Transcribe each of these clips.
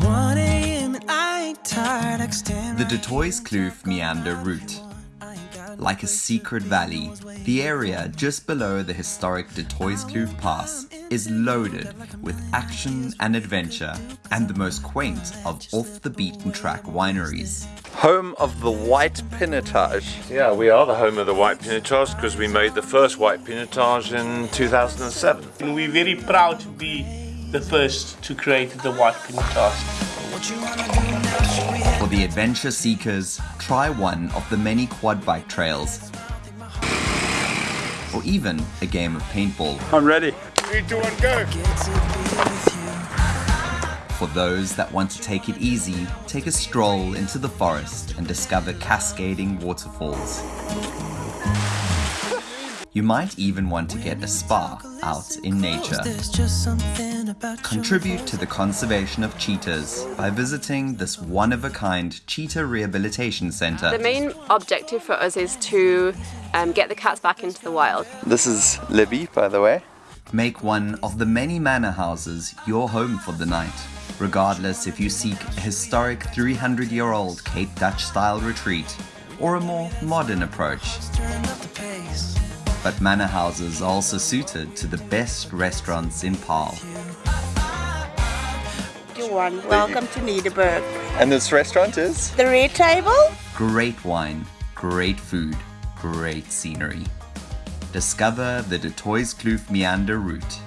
The right Du Toitskloof meander route. Like a secret valley, the area just below the historic Du Toitskloof Pass is loaded with action and adventure and the most quaint of off the beaten track wineries. Home of the White Pinotage. Yeah, we are the home of the white pinotage because we made the first white pinotage in 2007. And we're very proud to be the first to create the white pinotage. For the adventure seekers, try one of the many quad bike trails. Or even a game of paintball. I'm ready. Three, two, one, go! For those that want to take it easy, take a stroll into the forest and discover cascading waterfalls. You might even want to get a spa out in nature. There's just something about you. Contribute to the conservation of cheetahs by visiting this one-of-a-kind cheetah rehabilitation center. The main objective for us is to um, get the cats back into the wild. This is Libby, by the way. Make one of the many manor houses your home for the night, regardless if you seek a historic 300-year-old Cape Dutch style retreat or a more modern approach. Turn up the pace. But manor houses are also suited to the best restaurants in Paarl. One. Welcome to Nederburg. And this restaurant is? The red table? Great wine, great food, great scenery. Discover the Du Toitskloof Meander route.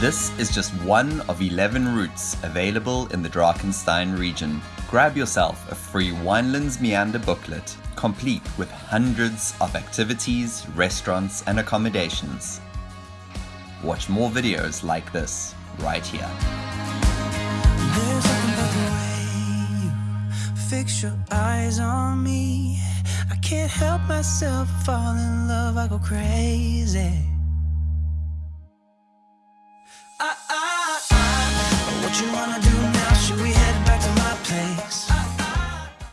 This is just one of 11 routes available in the Drakenstein region. Grab yourself a free Winelands Meander booklet, complete with hundreds of activities, restaurants, and accommodations. Watch more videos like this right here. Fix your eyes on me. I can't help myself, fall in love, I go crazy.